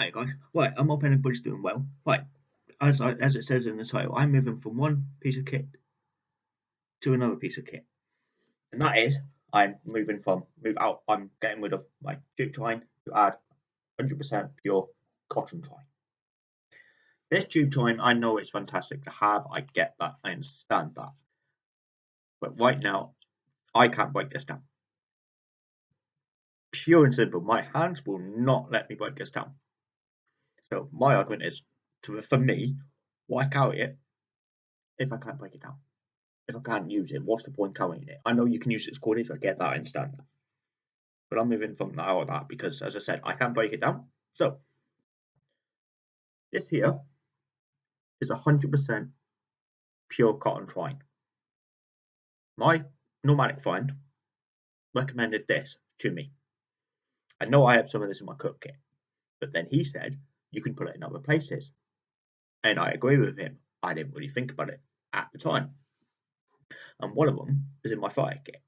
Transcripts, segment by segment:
Hi guys, right, I'm hoping everybody's doing well. Right, as I, as it says in the title, I'm moving from one piece of kit to another piece of kit, and that is I'm moving from move out. I'm getting rid of my jute twine to add 100% pure cotton twine. This jute twine, I know it's fantastic to have. I get that. I understand that. But right now, I can't break this down. Pure and simple. My hands will not let me break this down. So my argument is, to, for me, why carry it if I can't break it down? If I can't use it, what's the point carrying it? I know you can use it as I get that, I understand that. But I'm moving from that or that because, as I said, I can't break it down. So, this here is 100% pure cotton twine. My nomadic friend recommended this to me. I know I have some of this in my cook kit, but then he said you can put it in other places. And I agree with him. I didn't really think about it at the time. And one of them is in my fire kit.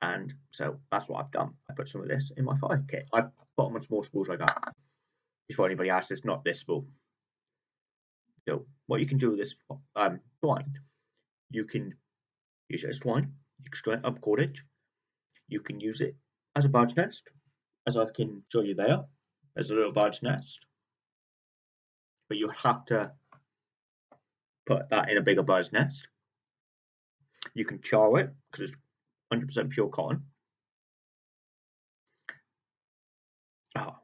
And so that's what I've done. I put some of this in my fire kit. I've put them on small spools like that. Before anybody asks, it's not this spool. So what you can do with this um, twine, you can use it as twine, can up cordage. You can use it as a bird's nest, as I can show you there as a little bird's nest. But you have to put that in a bigger bird's nest. You can char it because it's 100% pure cotton. Oh.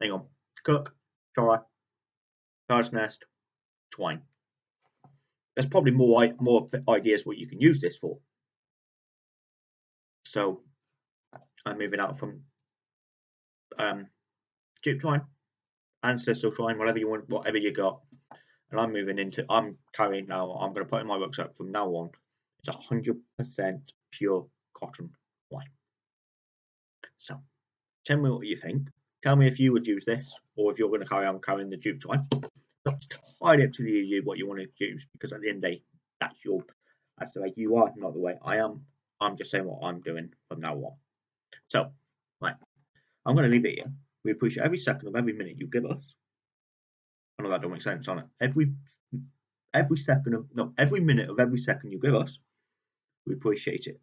Hang on. Cook, char, bird's nest, twine. There's probably more more ideas what you can use this for. So I'm moving out from um, jute twine, ancestral twine, whatever you want, whatever you got. And I'm moving into, I'm carrying now, I'm going to put in my rucksack from now on. It's 100% pure cotton twine. So tell me what you think. Tell me if you would use this or if you're going to carry on carrying the jute twine. It's entirely up to you what you want to use because at the end of the day, that's your, that's the way you are, not the way I am. I'm just saying what I'm doing from now on. So, right, I'm going to leave it here. We appreciate every second of every minute you give us. I know that don't make sense on it. Every every second of no, every minute of every second you give us, we appreciate it.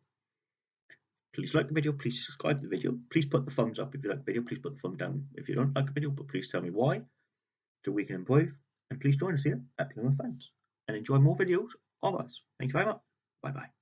Please like the video, please subscribe to the video, please put the thumbs up if you like the video, please put the thumb down if you don't like the video, but please tell me why so we can improve. And please join us here at Plymouth Friends and enjoy more videos of us. Thank you very much. Bye bye.